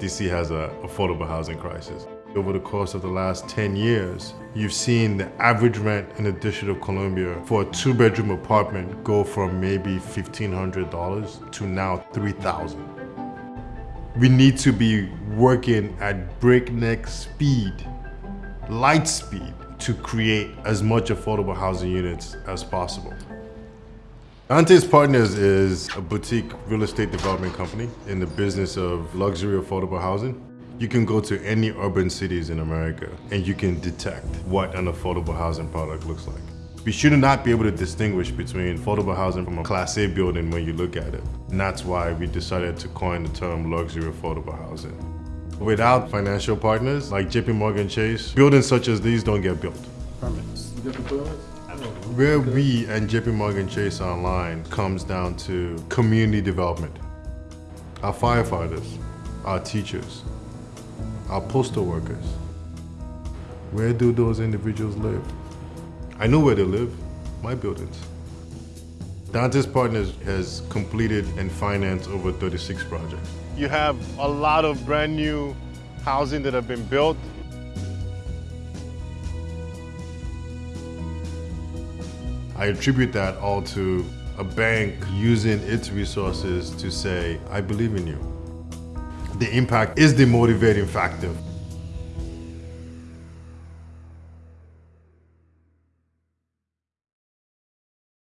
DC has a affordable housing crisis. Over the course of the last 10 years, you've seen the average rent in the District of Columbia for a two bedroom apartment go from maybe $1,500 to now $3,000. We need to be working at breakneck speed, light speed, to create as much affordable housing units as possible. Dantes Partners is a boutique real estate development company in the business of luxury affordable housing. You can go to any urban cities in America and you can detect what an affordable housing product looks like. We should not be able to distinguish between affordable housing from a Class A building when you look at it. And that's why we decided to coin the term luxury affordable housing. Without financial partners like JP Morgan Chase, buildings such as these don't get built. Permits. You the permits? Where we and JP Morgan Chase aligned comes down to community development. Our firefighters, our teachers, our postal workers. Where do those individuals live? I know where they live, my buildings. Dantes Partners has completed and financed over 36 projects. You have a lot of brand new housing that have been built. I attribute that all to a bank using its resources to say, I believe in you. The impact is the motivating factor.